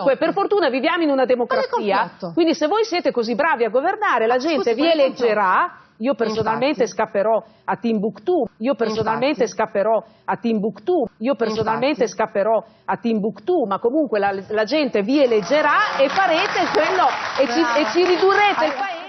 Comunque, per fortuna viviamo in una democrazia, quindi se voi siete così bravi a governare, la gente vi eleggerà. Io personalmente Infatti. scapperò a Timbuktu, io personalmente Infatti. scapperò a Timbuktu, io personalmente Infatti. scapperò a Timbuktu, ma comunque la, la gente vi eleggerà e farete quello e ci, e ci ridurrete il paese.